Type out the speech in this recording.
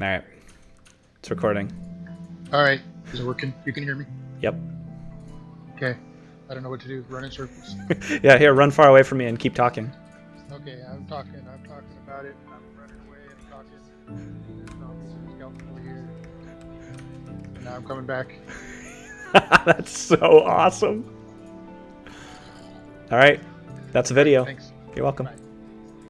All right. It's recording. All right. Is it working? You can hear me? Yep. Okay. I don't know what to do. Run in circles. yeah, here, run far away from me and keep talking. Okay, I'm talking. I'm talking about it. I'm running away. and talking. Over here. And now I'm coming back. That's so awesome. All right. That's a video. Thanks. You're welcome. Bye.